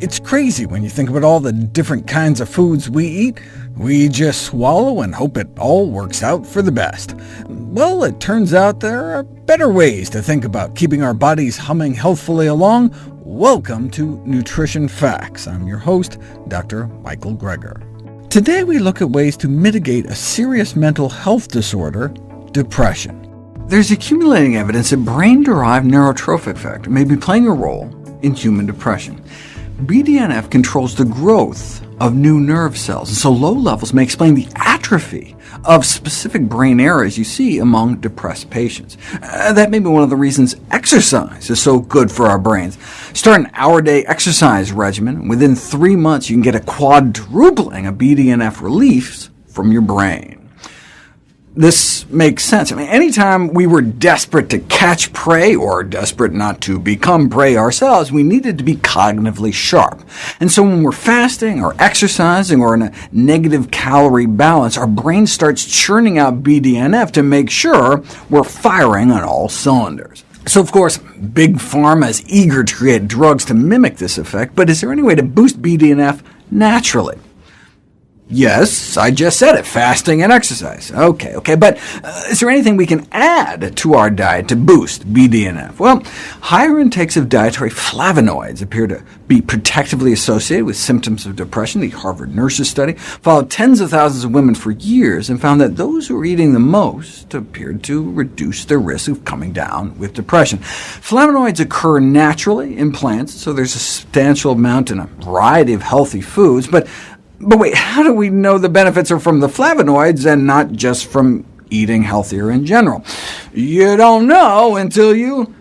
It's crazy when you think about all the different kinds of foods we eat. We just swallow and hope it all works out for the best. Well, it turns out there are better ways to think about keeping our bodies humming healthfully along. Welcome to Nutrition Facts. I'm your host, Dr. Michael Greger. Today we look at ways to mitigate a serious mental health disorder, depression. There's accumulating evidence that brain-derived neurotrophic factor may be playing a role in human depression. BDNF controls the growth of new nerve cells, and so low levels may explain the atrophy of specific brain areas you see among depressed patients. Uh, that may be one of the reasons exercise is so good for our brains. Start an hour-day exercise regimen, and within three months you can get a quadrupling of BDNF relief from your brain this makes sense. I mean, anytime we were desperate to catch prey, or desperate not to become prey ourselves, we needed to be cognitively sharp. And so when we're fasting, or exercising, or in a negative calorie balance, our brain starts churning out BDNF to make sure we're firing on all cylinders. So of course, Big Pharma is eager to create drugs to mimic this effect, but is there any way to boost BDNF naturally? Yes, I just said it, fasting and exercise. OK, OK, but uh, is there anything we can add to our diet to boost BDNF? Well, higher intakes of dietary flavonoids appear to be protectively associated with symptoms of depression. The Harvard Nurses study followed tens of thousands of women for years and found that those who were eating the most appeared to reduce their risk of coming down with depression. Flavonoids occur naturally in plants, so there's a substantial amount in a variety of healthy foods, but but wait, how do we know the benefits are from the flavonoids and not just from eating healthier in general? You don't know until you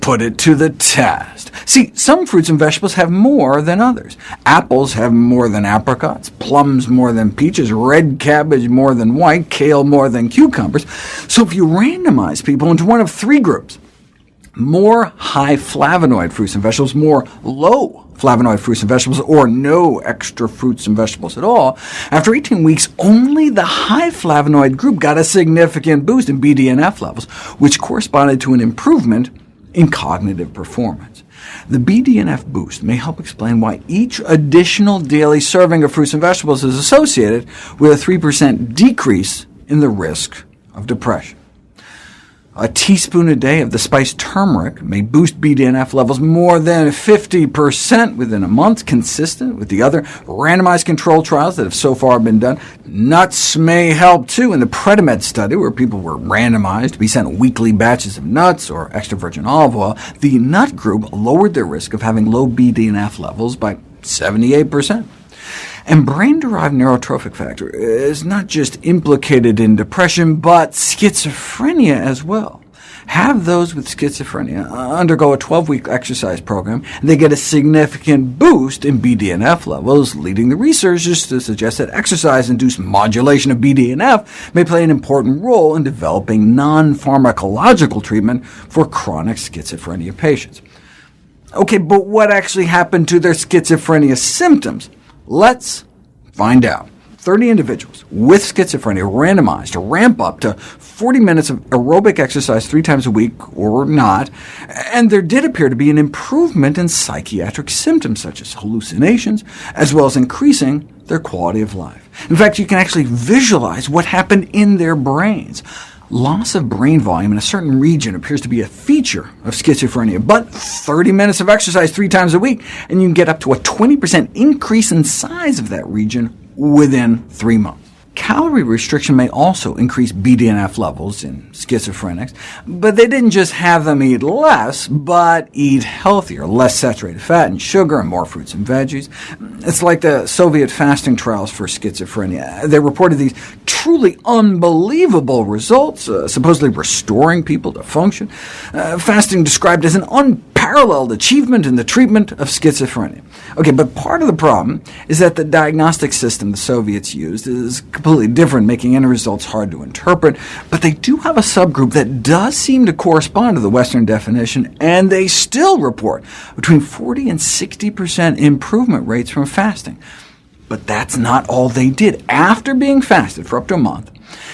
put it to the test. See, some fruits and vegetables have more than others. Apples have more than apricots, plums more than peaches, red cabbage more than white, kale more than cucumbers. So if you randomize people into one of three groups, more high flavonoid fruits and vegetables, more low flavonoid fruits and vegetables, or no extra fruits and vegetables at all. After 18 weeks, only the high flavonoid group got a significant boost in BDNF levels, which corresponded to an improvement in cognitive performance. The BDNF boost may help explain why each additional daily serving of fruits and vegetables is associated with a 3% decrease in the risk of depression. A teaspoon a day of the spice turmeric may boost BDNF levels more than 50% within a month, consistent with the other randomized control trials that have so far been done. Nuts may help too. In the Predimed study, where people were randomized to be sent weekly batches of nuts or extra virgin olive oil, the nut group lowered their risk of having low BDNF levels by 78%. And brain-derived neurotrophic factor is not just implicated in depression, but schizophrenia as well. Have those with schizophrenia undergo a 12-week exercise program, and they get a significant boost in BDNF levels, leading the researchers to suggest that exercise-induced modulation of BDNF may play an important role in developing non-pharmacological treatment for chronic schizophrenia patients. OK, but what actually happened to their schizophrenia symptoms? Let's find out. 30 individuals with schizophrenia randomized to ramp up to 40 minutes of aerobic exercise three times a week or not, and there did appear to be an improvement in psychiatric symptoms such as hallucinations, as well as increasing their quality of life. In fact, you can actually visualize what happened in their brains. Loss of brain volume in a certain region appears to be a feature of schizophrenia, but 30 minutes of exercise three times a week, and you can get up to a 20% increase in size of that region within three months. Calorie restriction may also increase BDNF levels in schizophrenics, but they didn't just have them eat less, but eat healthier, less saturated fat and sugar, and more fruits and veggies. It's like the Soviet fasting trials for schizophrenia. They reported these truly unbelievable results, uh, supposedly restoring people to function. Uh, fasting described as an unparalleled achievement in the treatment of schizophrenia. OK, but part of the problem is that the diagnostic system the Soviets used is completely different, making any results hard to interpret, but they do have a subgroup that does seem to correspond to the Western definition, and they still report between 40 and 60% improvement rates from fasting. But that's not all they did. After being fasted for up to a month,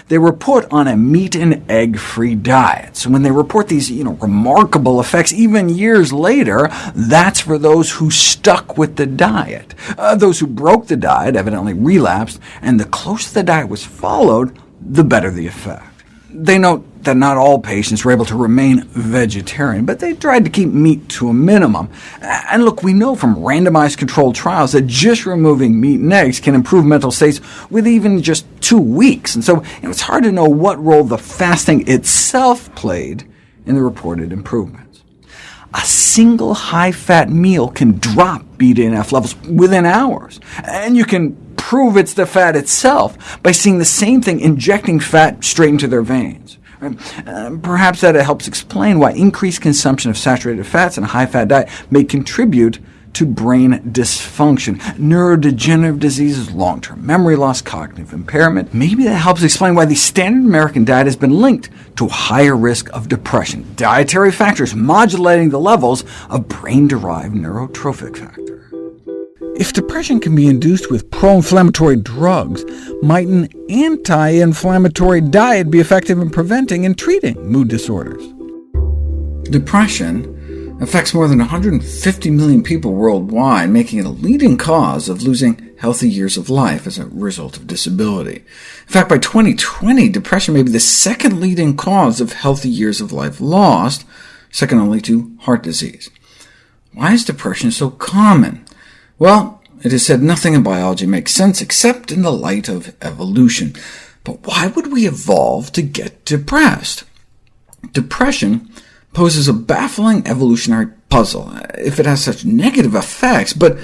they were put on a meat and egg-free diet. So when they report these you know, remarkable effects even years later, that's for those who stuck with the diet. Uh, those who broke the diet evidently relapsed, and the closer the diet was followed, the better the effect. They note that not all patients were able to remain vegetarian, but they tried to keep meat to a minimum. And look, we know from randomized controlled trials that just removing meat and eggs can improve mental states with even just two weeks. And so you know, it's hard to know what role the fasting itself played in the reported improvements. A single high-fat meal can drop BDNF levels within hours, and you can prove it's the fat itself by seeing the same thing injecting fat straight into their veins. Uh, perhaps that helps explain why increased consumption of saturated fats and a high-fat diet may contribute to brain dysfunction, neurodegenerative diseases, long-term memory loss, cognitive impairment. Maybe that helps explain why the standard American diet has been linked to a higher risk of depression, dietary factors modulating the levels of brain-derived neurotrophic factors. If depression can be induced with pro-inflammatory drugs, might an anti-inflammatory diet be effective in preventing and treating mood disorders? Depression affects more than 150 million people worldwide, making it a leading cause of losing healthy years of life as a result of disability. In fact, by 2020, depression may be the second leading cause of healthy years of life lost, second only to heart disease. Why is depression so common? Well, it is said nothing in biology makes sense except in the light of evolution. But why would we evolve to get depressed? Depression poses a baffling evolutionary puzzle, if it has such negative effects, but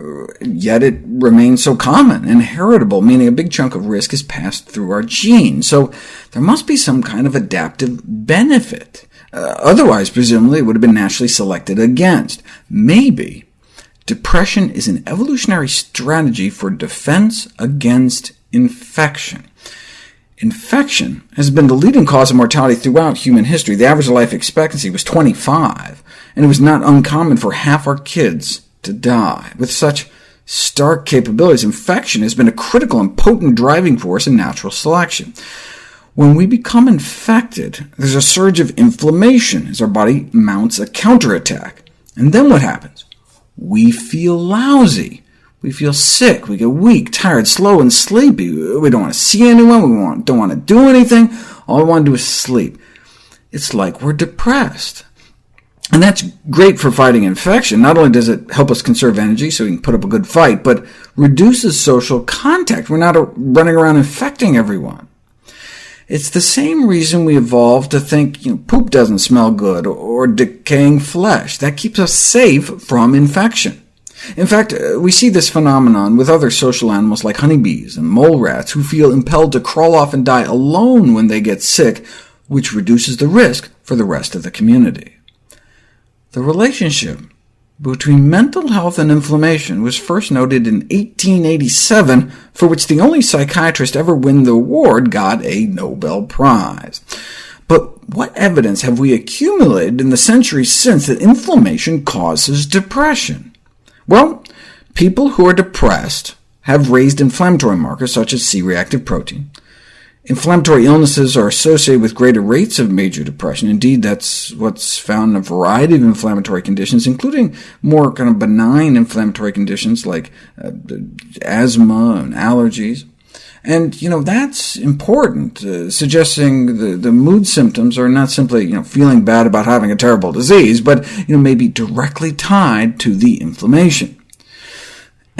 uh, yet it remains so common and heritable, meaning a big chunk of risk is passed through our genes. So there must be some kind of adaptive benefit. Uh, otherwise, presumably, it would have been naturally selected against. Maybe Depression is an evolutionary strategy for defense against infection. Infection has been the leading cause of mortality throughout human history. The average life expectancy was 25, and it was not uncommon for half our kids to die. With such stark capabilities, infection has been a critical and potent driving force in natural selection. When we become infected, there's a surge of inflammation as our body mounts a counterattack. And then what happens? We feel lousy. We feel sick, we get weak, tired, slow, and sleepy. We don't want to see anyone, we want, don't want to do anything. All we want to do is sleep. It's like we're depressed. And that's great for fighting infection. Not only does it help us conserve energy so we can put up a good fight, but reduces social contact. We're not running around infecting everyone. It's the same reason we evolved to think you know, poop doesn't smell good, or decaying flesh. That keeps us safe from infection. In fact, uh, we see this phenomenon with other social animals like honeybees and mole rats, who feel impelled to crawl off and die alone when they get sick, which reduces the risk for the rest of the community. The relationship between mental health and inflammation was first noted in 1887, for which the only psychiatrist ever win the award got a Nobel Prize. But what evidence have we accumulated in the centuries since that inflammation causes depression? Well, people who are depressed have raised inflammatory markers such as C-reactive protein, Inflammatory illnesses are associated with greater rates of major depression. Indeed, that's what's found in a variety of inflammatory conditions, including more kind of benign inflammatory conditions like uh, asthma and allergies. And you know that's important, uh, suggesting the, the mood symptoms are not simply you know, feeling bad about having a terrible disease, but you know, may be directly tied to the inflammation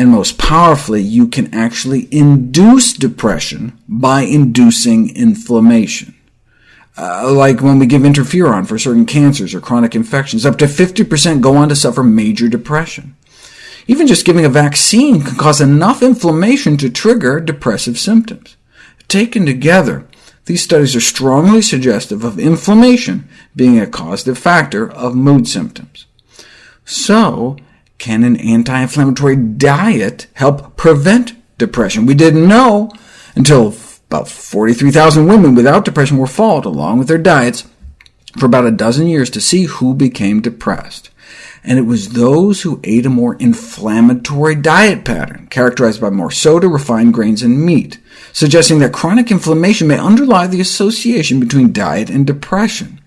and most powerfully, you can actually induce depression by inducing inflammation. Uh, like when we give interferon for certain cancers or chronic infections, up to 50% go on to suffer major depression. Even just giving a vaccine can cause enough inflammation to trigger depressive symptoms. Taken together, these studies are strongly suggestive of inflammation being a causative factor of mood symptoms. So, can an anti-inflammatory diet help prevent depression? We didn't know until about 43,000 women without depression were followed, along with their diets, for about a dozen years to see who became depressed. and it was those who ate a more inflammatory diet pattern, characterized by more soda, refined grains, and meat, suggesting that chronic inflammation may underlie the association between diet and depression.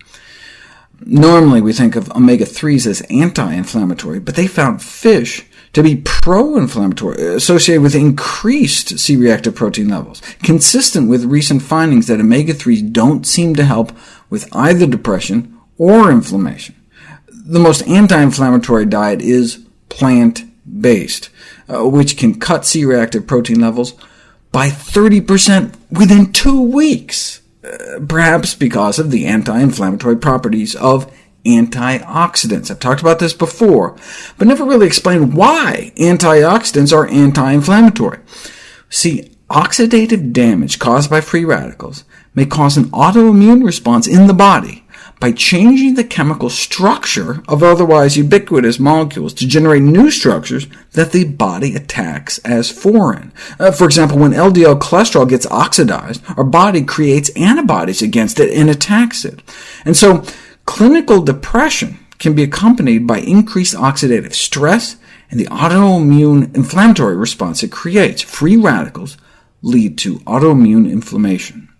Normally we think of omega-3s as anti-inflammatory, but they found fish to be pro-inflammatory, associated with increased C-reactive protein levels, consistent with recent findings that omega-3s don't seem to help with either depression or inflammation. The most anti-inflammatory diet is plant-based, uh, which can cut C-reactive protein levels by 30% within two weeks, perhaps because of the anti-inflammatory properties of antioxidants. I've talked about this before, but never really explained why antioxidants are anti-inflammatory. See, oxidative damage caused by free radicals may cause an autoimmune response in the body by changing the chemical structure of otherwise ubiquitous molecules to generate new structures that the body attacks as foreign. Uh, for example, when LDL cholesterol gets oxidized, our body creates antibodies against it and attacks it. And so Clinical depression can be accompanied by increased oxidative stress and the autoimmune inflammatory response it creates. Free radicals lead to autoimmune inflammation.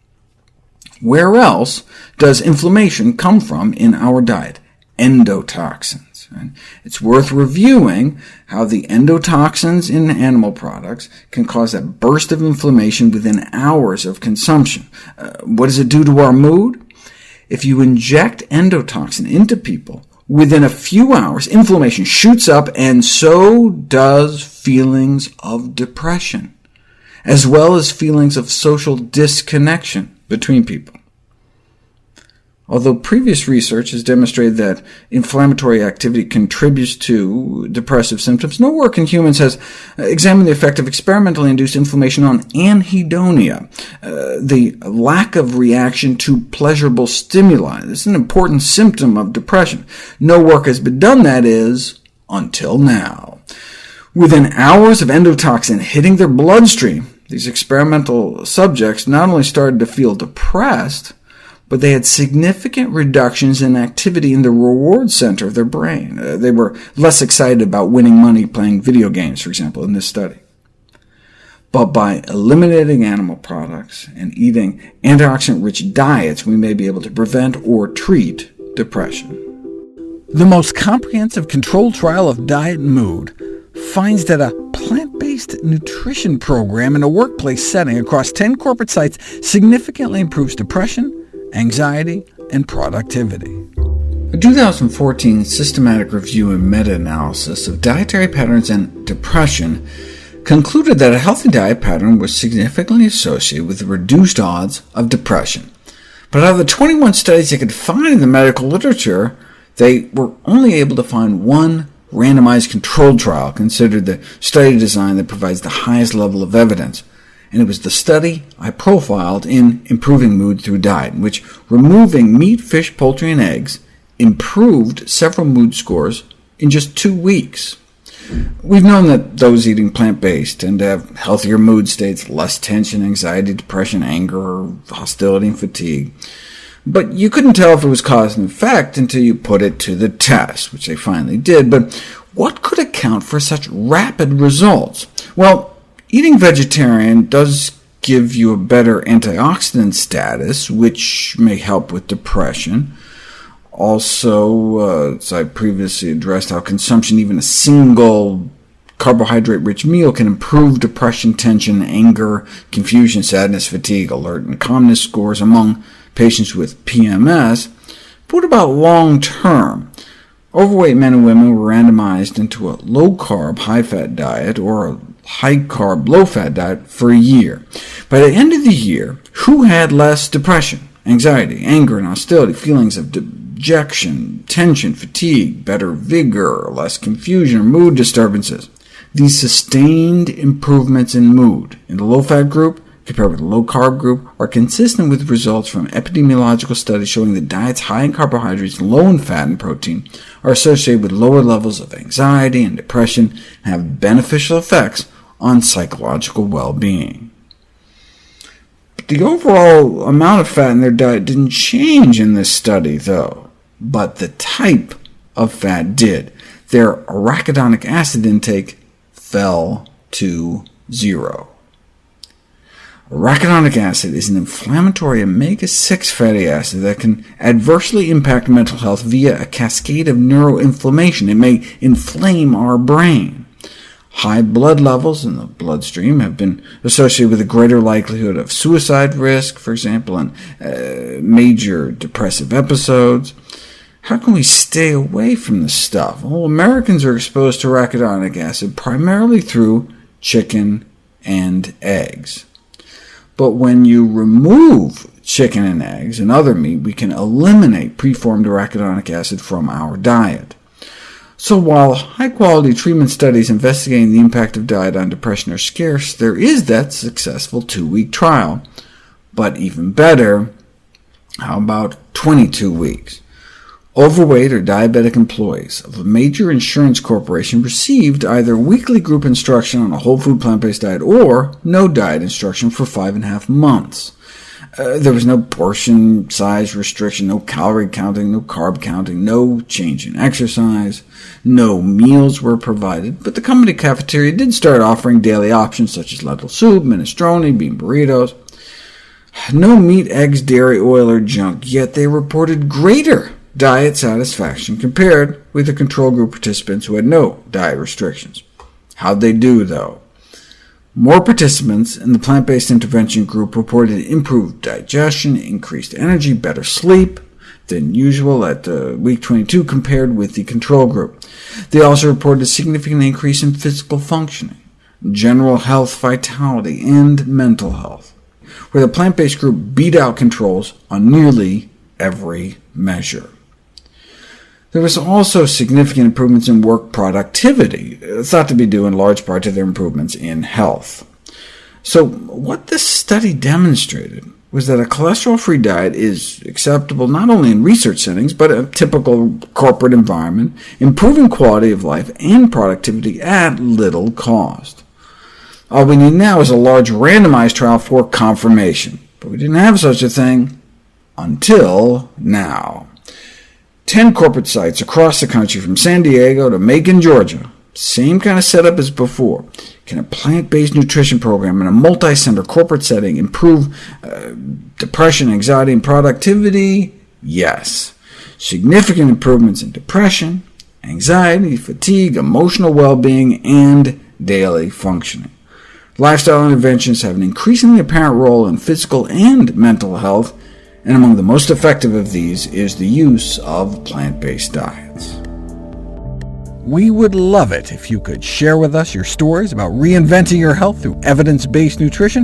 Where else does inflammation come from in our diet? Endotoxins. It's worth reviewing how the endotoxins in animal products can cause a burst of inflammation within hours of consumption. Uh, what does it do to our mood? If you inject endotoxin into people, within a few hours, inflammation shoots up, and so does feelings of depression, as well as feelings of social disconnection between people. Although previous research has demonstrated that inflammatory activity contributes to depressive symptoms, no work in humans has examined the effect of experimentally induced inflammation on anhedonia, uh, the lack of reaction to pleasurable stimuli. This is an important symptom of depression. No work has been done, that is, until now. Within hours of endotoxin hitting their bloodstream, these experimental subjects not only started to feel depressed, but they had significant reductions in activity in the reward center of their brain. Uh, they were less excited about winning money playing video games, for example, in this study. But by eliminating animal products and eating antioxidant-rich diets, we may be able to prevent or treat depression. The most comprehensive controlled trial of diet and mood finds that a plant-based nutrition program in a workplace setting across 10 corporate sites significantly improves depression, anxiety, and productivity. A 2014 systematic review and meta-analysis of dietary patterns and depression concluded that a healthy diet pattern was significantly associated with reduced odds of depression. But out of the 21 studies they could find in the medical literature, they were only able to find one randomized controlled trial, considered the study design that provides the highest level of evidence and it was the study I profiled in Improving Mood Through Diet, in which removing meat, fish, poultry, and eggs improved several mood scores in just two weeks. We've known that those eating plant-based tend to have healthier mood states, less tension, anxiety, depression, anger, hostility, and fatigue. But you couldn't tell if it was cause and effect until you put it to the test, which they finally did. But what could account for such rapid results? Well, Eating vegetarian does give you a better antioxidant status, which may help with depression. Also, uh, as I previously addressed, how consumption, even a single carbohydrate-rich meal, can improve depression, tension, anger, confusion, sadness, fatigue, alert, and calmness scores among patients with PMS. But what about long-term? Overweight men and women were randomized into a low-carb, high-fat diet, or a high-carb, low-fat diet for a year. By the end of the year, who had less depression, anxiety, anger, and hostility, feelings of dejection, tension, fatigue, better vigor, less confusion, or mood disturbances? These sustained improvements in mood in the low-fat group compared with the low-carb group are consistent with results from epidemiological studies showing that diets high in carbohydrates low in fat and protein are associated with lower levels of anxiety and depression and have beneficial effects on psychological well-being. The overall amount of fat in their diet didn't change in this study, though, but the type of fat did. their arachidonic acid intake fell to zero. Arachidonic acid is an inflammatory omega-6 fatty acid that can adversely impact mental health via a cascade of neuroinflammation. It may inflame our brain. High blood levels in the bloodstream have been associated with a greater likelihood of suicide risk, for example, and uh, major depressive episodes. How can we stay away from this stuff? Well, Americans are exposed to arachidonic acid primarily through chicken and eggs. But when you remove chicken and eggs and other meat, we can eliminate preformed arachidonic acid from our diet. So while high-quality treatment studies investigating the impact of diet on depression are scarce, there is that successful two-week trial. But even better, how about 22 weeks? Overweight or diabetic employees of a major insurance corporation received either weekly group instruction on a whole food plant-based diet or no diet instruction for five and a half months. Uh, there was no portion size restriction, no calorie counting, no carb counting, no change in exercise, no meals were provided, but the company cafeteria did start offering daily options such as lentil soup, minestrone, bean burritos. No meat, eggs, dairy, oil, or junk, yet they reported greater diet satisfaction compared with the control group participants who had no diet restrictions. How'd they do, though? More participants in the plant-based intervention group reported improved digestion, increased energy, better sleep than usual at uh, week 22 compared with the control group. They also reported a significant increase in physical functioning, general health vitality, and mental health, where the plant-based group beat out controls on nearly every measure. There was also significant improvements in work productivity, uh, thought to be due in large part to their improvements in health. So what this study demonstrated was that a cholesterol-free diet is acceptable not only in research settings, but a typical corporate environment, improving quality of life and productivity at little cost. All we need now is a large randomized trial for confirmation, but we didn't have such a thing until now. 10 corporate sites across the country, from San Diego to Macon, Georgia. Same kind of setup as before. Can a plant-based nutrition program in a multi-center corporate setting improve uh, depression, anxiety, and productivity? Yes. Significant improvements in depression, anxiety, fatigue, emotional well-being, and daily functioning. Lifestyle interventions have an increasingly apparent role in physical and mental health, and among the most effective of these is the use of plant-based diets. We would love it if you could share with us your stories about reinventing your health through evidence-based nutrition.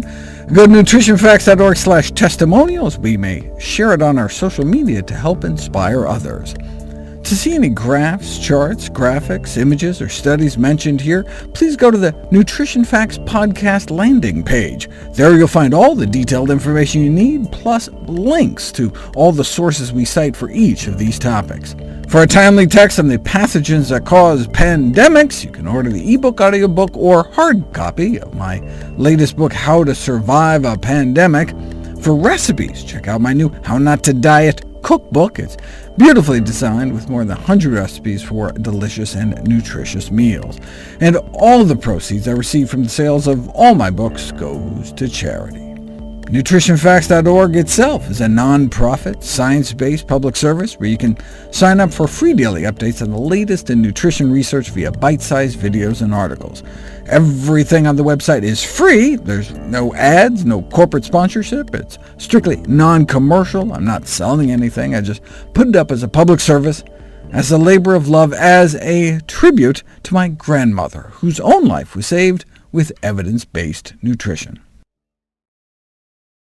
Go to nutritionfacts.org testimonials. We may share it on our social media to help inspire others. To see any graphs, charts, graphics, images, or studies mentioned here, please go to the Nutrition Facts podcast landing page. There you'll find all the detailed information you need, plus links to all the sources we cite for each of these topics. For a timely text on the pathogens that cause pandemics, you can order the ebook, audiobook, or hard copy of my latest book, How to Survive a Pandemic. For recipes, check out my new How Not to Diet cookbook. It's beautifully designed with more than 100 recipes for delicious and nutritious meals. And all the proceeds I receive from the sales of all my books goes to charity. NutritionFacts.org itself is a non-profit, science-based public service where you can sign up for free daily updates on the latest in nutrition research via bite-sized videos and articles. Everything on the website is free. There's no ads, no corporate sponsorship. It's strictly non-commercial. I'm not selling anything. I just put it up as a public service, as a labor of love, as a tribute to my grandmother, whose own life was saved with evidence-based nutrition.